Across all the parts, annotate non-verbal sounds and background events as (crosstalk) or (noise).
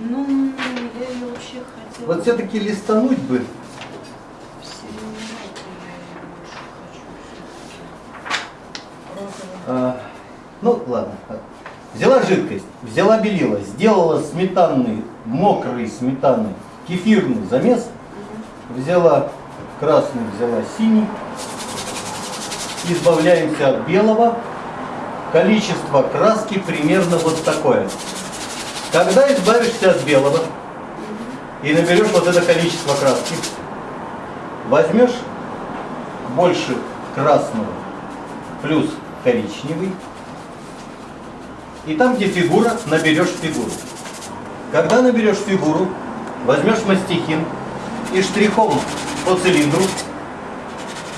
Ну, я ее вообще хотела... Вот все-таки листануть бы. А, ну, ладно. Взяла жидкость, взяла белила, сделала сметанный, мокрый сметанный, кефирный замес, взяла красный, взяла синий, избавляемся от белого, количество краски примерно вот такое. Когда избавишься от белого и наберешь вот это количество краски, возьмешь больше красного плюс коричневый, и там, где фигура, наберешь фигуру. Когда наберешь фигуру, возьмешь мастихин и штрихом по цилиндру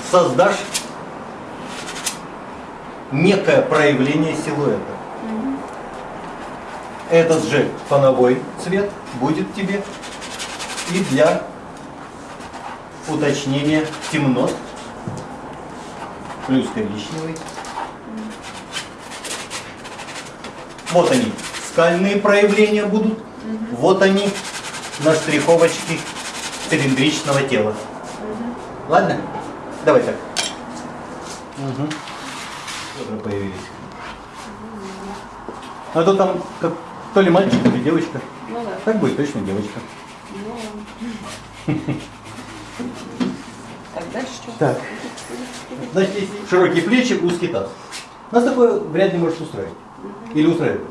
создашь некое проявление силуэта. Этот же фоновой цвет будет тебе и для уточнения темнот плюс коричневый. Вот они, скальные проявления будут. Вот они на штриховочке цилиндричного тела. Ладно? Давай так. Угу. Тоже появились. А то там как, то ли мальчик, то ли девочка. Ну да. Так будет точно девочка. Ну, Так, дальше что? Так. Значит, широкие плечи, узкий таз. Нас такое вряд ли может устроить. Или устраивает.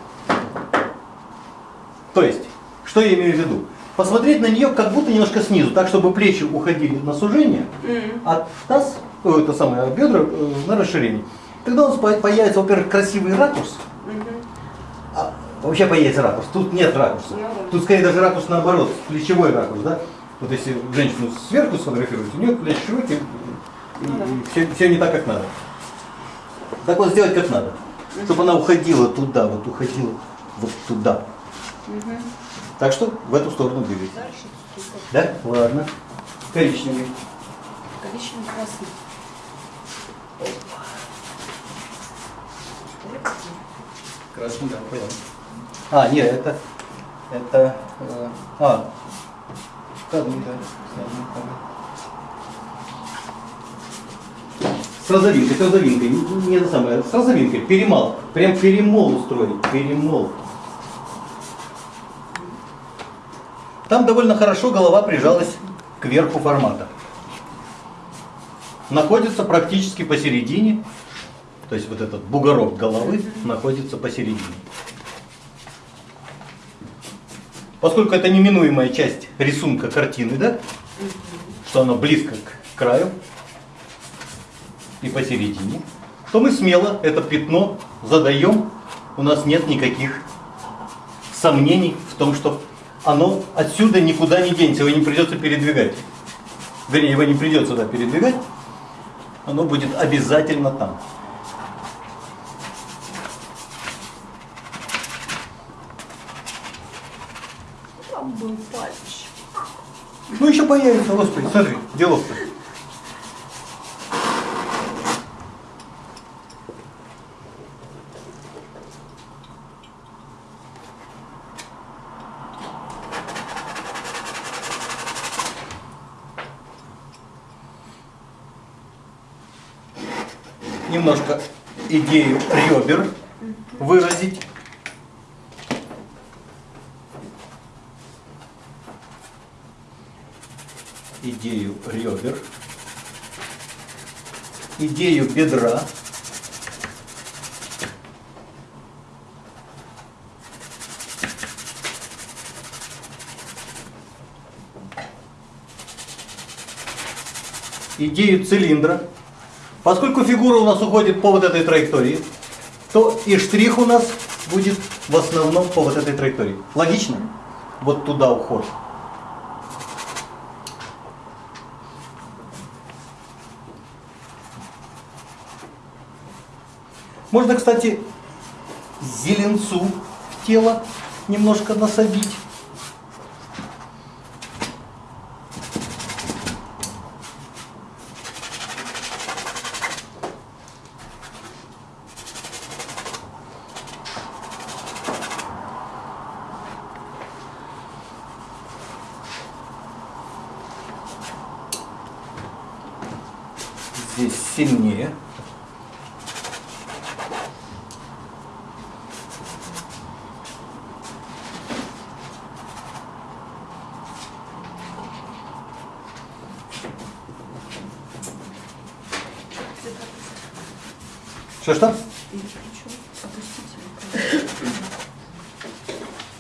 То есть, что я имею в виду? Посмотреть на нее как будто немножко снизу, так чтобы плечи уходили на сужение, М. а таз, о, это самое, а бедра э, на расширение. Тогда у нас по- появится, во-первых, красивый ракурс, вообще появится ракурс. Тут нет ракурса. Ну. Тут скорее даже ракурс наоборот, плечевой ракурс, да? Вот если женщину сверху сфотографировать, у нее плечи широкие, и, Ну да. все, все не так, как надо. Так вот сделать как надо. Чтобы она уходила туда, вот уходила вот туда. Так что в эту сторону двигайся. Дальше Да? Ладно. Коричневый. коричневый красный. Красный, да, понял. А, нет, это, это, э, а. С розовинкой, с розовинкой, не это самое, с розовинкой, перемал, прям перемол устроить, перемол. Там довольно хорошо голова прижалась к верху формата. Находится практически посередине, то есть вот этот бугорок головы находится посередине. Поскольку это неминуемая часть рисунка картины, да, что она близко к краю и посередине, то мы смело это пятно задаем, у нас нет никаких сомнений в том, что оно отсюда никуда не денется, его не придется передвигать. Вернее, его не придется да, передвигать, оно будет обязательно. Там был пальчик. Ну еще появится, господи, смотри, делов-то. Немножко идею ребер выразить. Идею ребер, идею бедра, идею цилиндра. Поскольку фигура у нас уходит по вот этой траектории, то и штрих у нас будет в основном по вот этой траектории. Логично? Вот туда уход. Можно, кстати, зеленцу в тело немножко насобить. здесь сильнее Плечо опустите.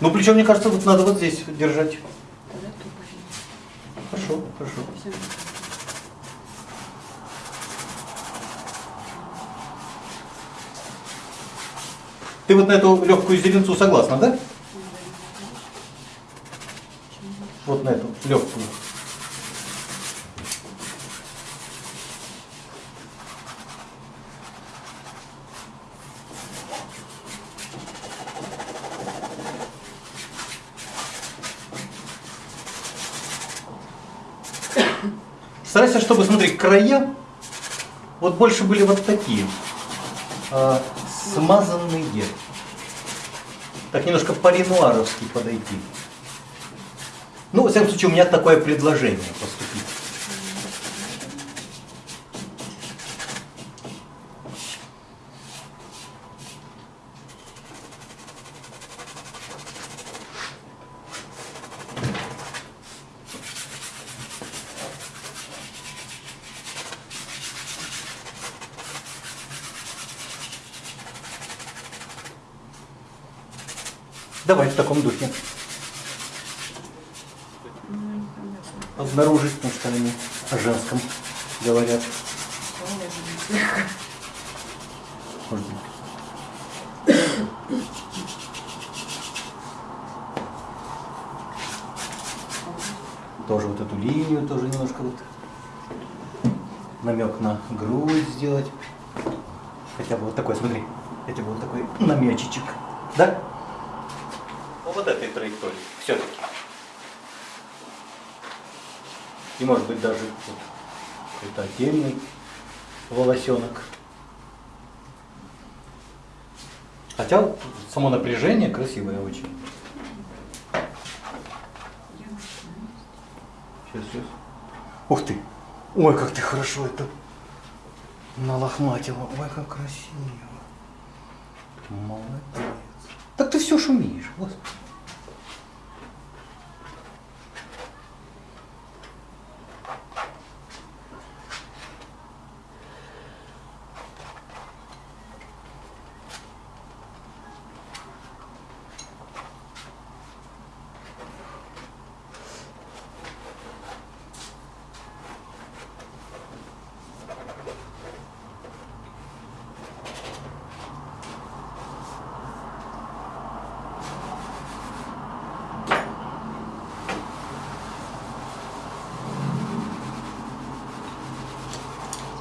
Ну, плечо, мне кажется, вот надо вот здесь держать. Хорошо, хорошо. Ты вот на эту легкую зеленцу согласна, да? Вот на эту легкую. Старайся, чтобы, смотри, края вот больше были вот такие, а, смазанные. Так немножко по-ренуаровски подойти. Ну, во всяком случае, у меня такое предложение поступить. Давай в таком духе. Обнаружить, потому что о женском говорят. Может быть. Тоже вот эту линию тоже немножко вот намек на грудь сделать. Хотя бы вот такой, смотри, хотя бы вот такой намечечек. Да? Вот этой траектории все-таки. И может быть даже вот какой-то отдельный волосенок. Хотя само напряжение красивое очень. Сейчас, сейчас. Ух ты! Ой, как ты хорошо это налохматила. Ой, как красиво. Молодец. Так ты все шумишь. Господи.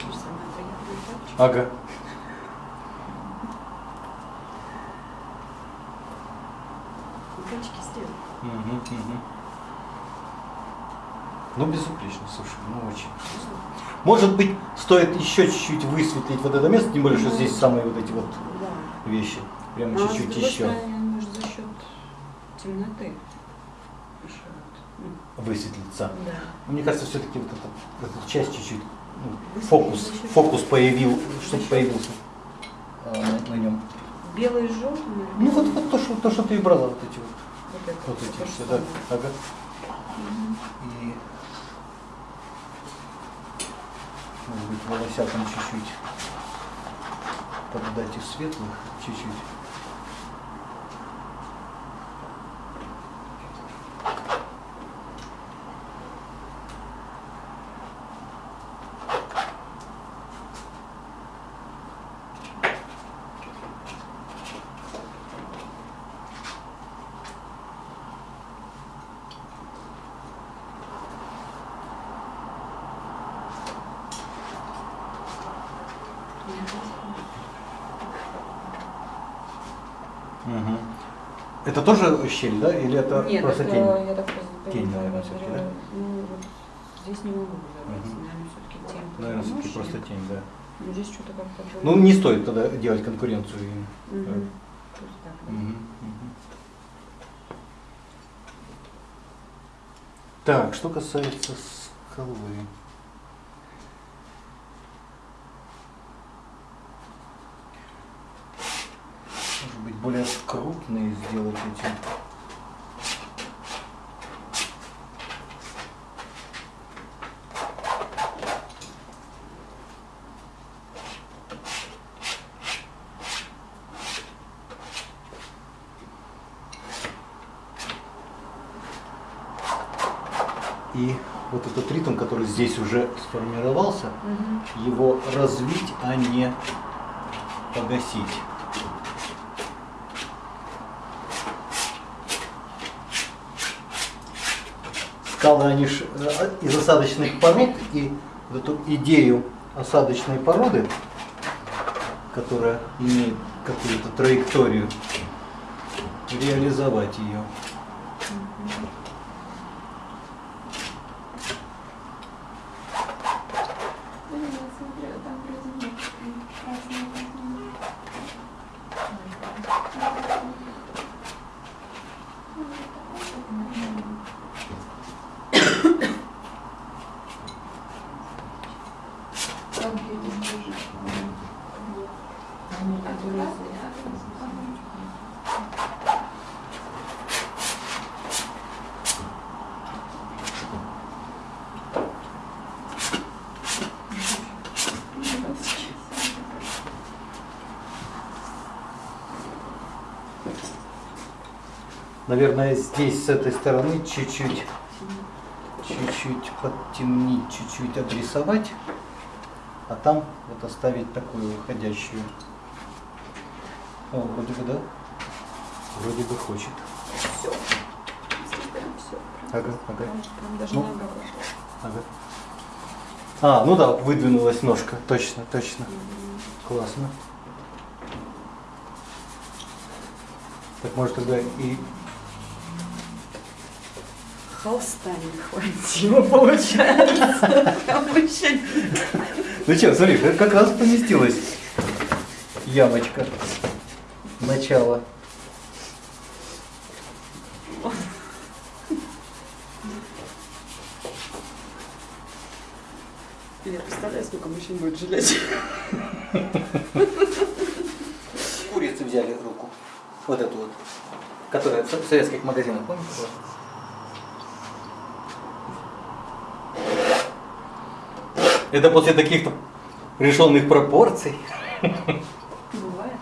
Слушай, самое приятное тапочки. Ага. Тапочки сделал. Мгм, мгм. Ну, безупречно, слушай, ну очень. Может быть, стоит еще чуть-чуть высветлить вот это место, тем более, что здесь самые вот эти вот Да. вещи. Прямо Ну, а чуть-чуть другой еще может, за счет темноты. Ну, высветлиться. Да. Мне кажется, все-таки вот эта, эта часть чуть-чуть, ну, фокус, фокус появил, чтобы появился а, на, нем. Белый с желтым? Ну вот, вот то, что, то, что ты и брала, вот эти вот, Вот это. вот эти все, да. Ага. И может быть волосятам чуть-чуть поддать их светлых, чуть-чуть. Это тоже щель, да? Или это Нет, просто это, тень? я так Тень, наверное, всё-таки, да? Ну, вот здесь не могу забрать. Мгм. Наверное, все-таки тень. Наверное, все-таки помощник. просто тень, да. Ну, здесь что-то как-то Ну, не стоит тогда делать конкуренцию. Пусть так. Мгм, мгм. Так, что касается скалы. Крупные сделать эти. И вот этот ритм, который здесь уже сформировался, его развить, а не погасить. Ж э, из осадочных пород, и эту идею осадочной породы, которая имеет какую-то траекторию, реализовать ее. Да нет, смотри, там вроде нет красного красного. Как видишь, тоже. Они которые Наверное, здесь с этой стороны чуть-чуть, чуть-чуть подтемнить, чуть-чуть обрисовать, а там вот оставить такую выходящую. О, вроде бы да. Вроде бы хочет. Все. Прям все. Ага, ага, Прям даже Ну. ага. А, ну да, выдвинулась ножка. Точно, точно. Классно. Так может тогда и холста не хватило, получается. Ну что, смотри, как- раз поместилась ямочка. Начало. Я представляю, сколько мужчин будет жалеть. Курицы взяли руку. Вот эту вот. Которая в в советских магазинах, помните? Это после таких-то решенных пропорций. Бывает.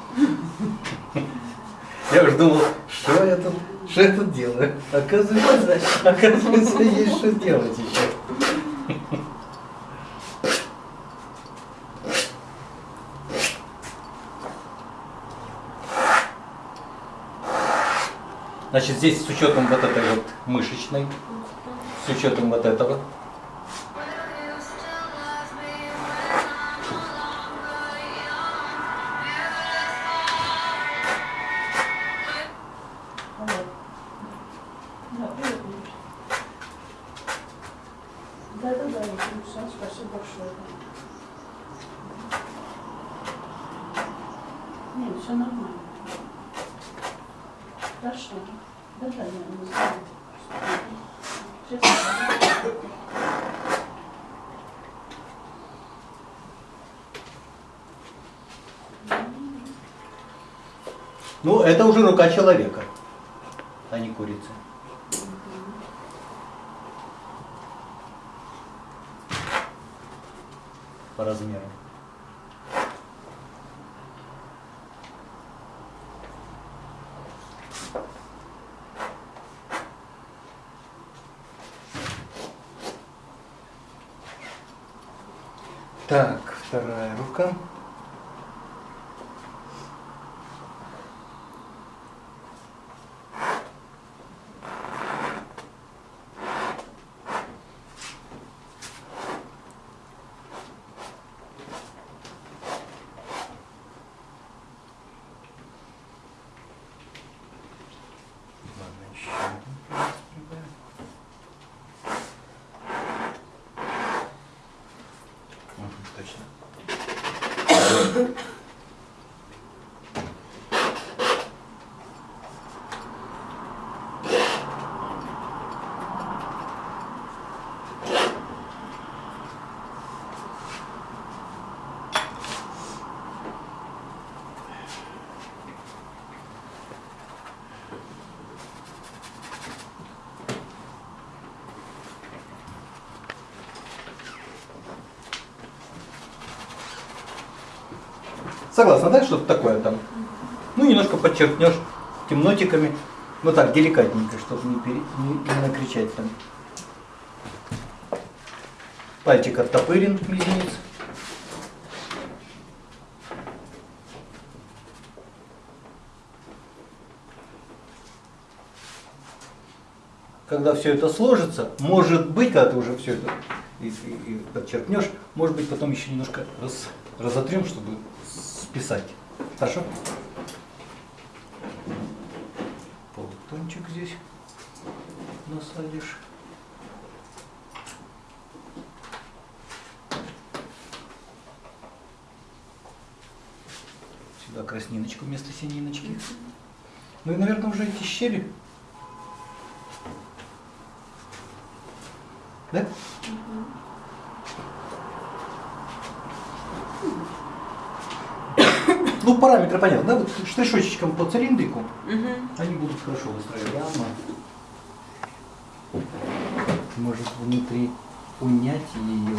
Я уж думал, что я тут, что я тут делаю. Оказывается, оказывается, есть что делать еще. Значит, здесь с учетом вот этой вот мышечной, с учетом вот этого. Хорошо. Да, да, я не знаю. Сейчас. Ну, это уже рука человека, а не курицы. По размеру. Так, вторая рука. Ладно, еще один палец прибавим. Мгм, Точно. Согласна, да, что-то такое там? Ну, немножко подчеркнешь темнотиками. Ну так, деликатненько, чтобы не, пере- не накричать там. Пальчик оттопырен, мизинец. Когда все это сложится, может быть, когда ты уже все это и, и- и подчеркнешь, может быть, потом еще немножко раз, разотрем, чтобы списать. Хорошо? Полтончик здесь насадишь. Сюда красниночку вместо сининочки. Ну и, наверное, уже эти щели. Да? Ну, параметры понятны, да? Вот штришочком по цилиндрику Мгм. они будут хорошо выстраиваться. Может внутри унять ее.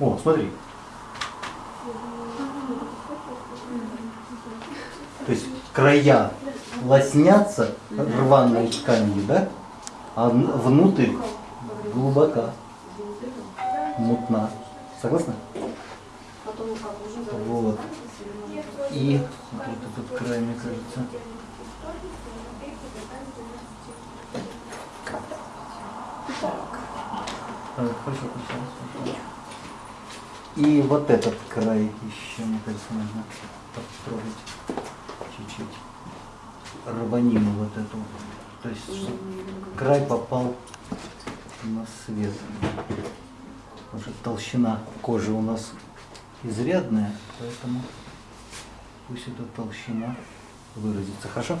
О, смотри. То есть края лоснятся рваной тканью, да? А внутрь глубока, мутна. Согласна? Потом как уже Вот. И вот этот край, мне кажется. Так, хорошо, хорошо. И вот этот край еще, мне кажется, нужно подстроить чуть-чуть. Рванину вот эту. То есть, чтобы край попал на свет. Потому что толщина кожи у нас изрядная, поэтому пусть эта толщина выразится. Хорошо?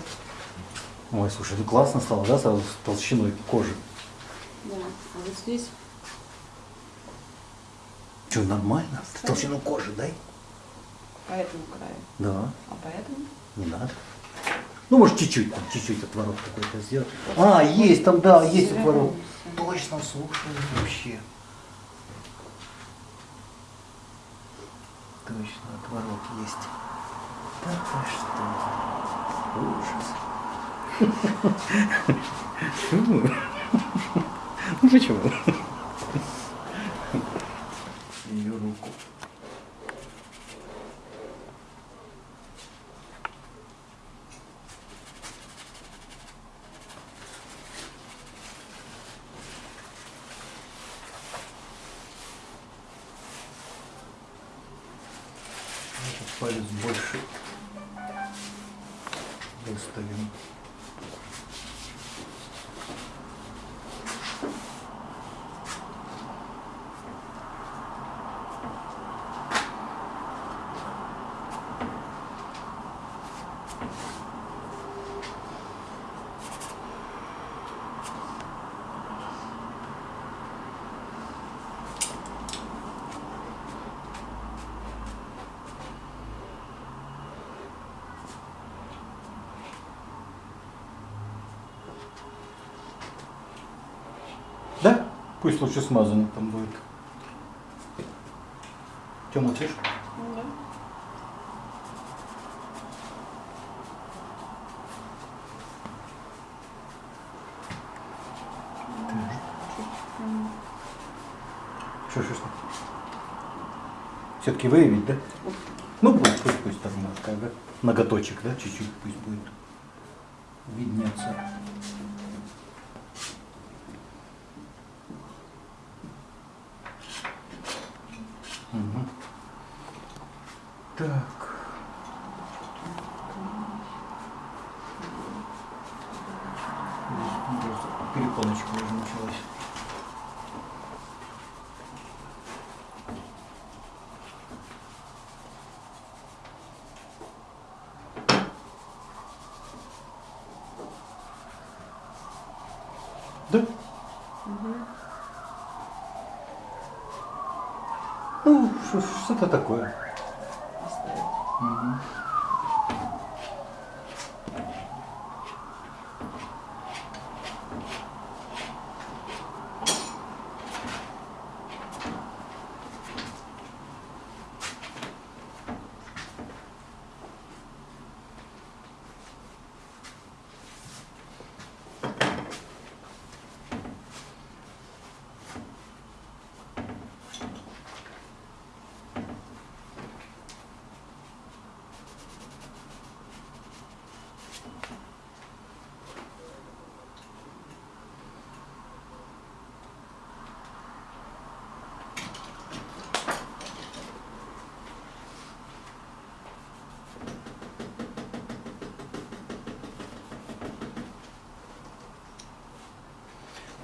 Ой, слушай, это классно стало, да, сразу с толщиной кожи? Да. А вот здесь Что, нормально? Ты толщину кожи дай. по этому краю. Да, А по этому? не надо. Ну, может, чуть-чуть, там, чуть-чуть отворот какой-то сделать. А, есть там, да, есть отворот. Точно, слушай, вообще. Точно, отворот есть. Да что? Ужас. (laughs) Ну почему? Ее руку. Этот палец больше выставим. Да? Пусть лучше смазанный там будет. Че молчишь? Да. Что, что, что? Все-таки выявить, да? Ну пусть, пусть, пусть там немножко, да? Ноготочек, да, чуть-чуть пусть будет виднеться. Мгм. Так. Здесь просто Перепоночка уже началась. Да? Ну, что- что-то такое. Оставить. Мгм.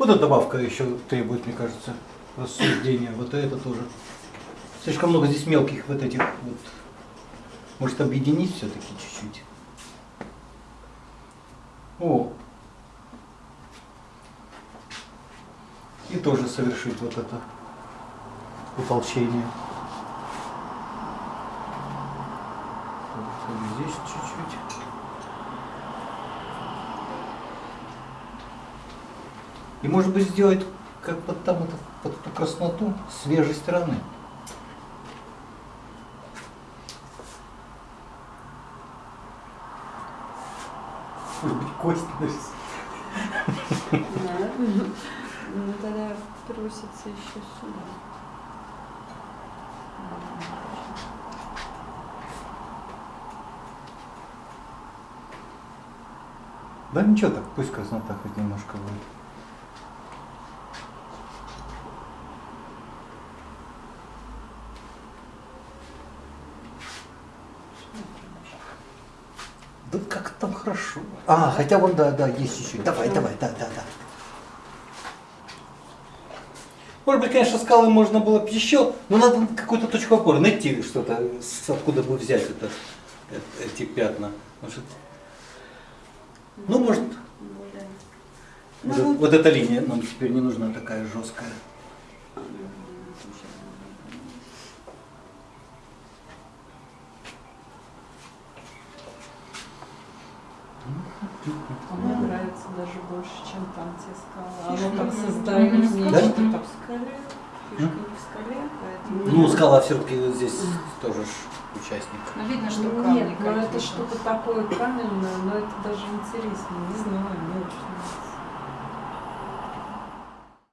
Вот эта добавка еще требует, мне кажется, рассуждения. Вот это тоже. Слишком много здесь мелких вот этих вот. Может объединить все-таки чуть-чуть. О. И тоже совершить вот это утолщение. Только Здесь чуть-чуть. И может быть сделать как вот там это, под эту красноту свежей стороны. Может быть кость. Надо. Ну тогда просится еще сюда. Да ничего так, пусть краснота хоть немножко будет. Да как там хорошо. А, хотя вон, да, да, есть еще. Давай, давай, да, да, да. Может быть, конечно, скалы можно было бы еще, но надо какую-то точку опоры найти что-то, откуда бы взять это, э- эти пятна. Может, ну, может, вот, Ну, э- вот эта линия нам теперь не нужна такая жесткая. Мне нравится даже больше, чем там те скалы. Оно Мгм. Да? нечто там. в скале. Фишка не в скале, поэтому... Ну, скала все-таки здесь тоже ж участник. Ну, видно, что Ну, камни Нет, но это что-то такое каменное, но это даже интересно, не знаю.